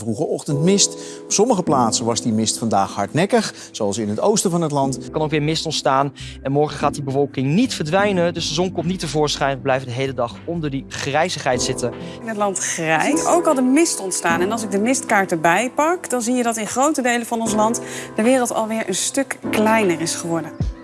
vroege ochtendmist. Op sommige plaatsen was die mist vandaag hardnekkig, zoals in het oosten van het land. Er kan ook weer mist ontstaan en morgen gaat die bewolking niet verdwijnen. Dus de zon komt niet tevoorschijn. We blijven de hele dag onder die grijzigheid zitten. In het land grijs ook al de mist ontstaan. En als ik de mistkaart erbij pak, dan zie je dat in grote delen van ons land de wereld alweer een stuk kleiner is geworden.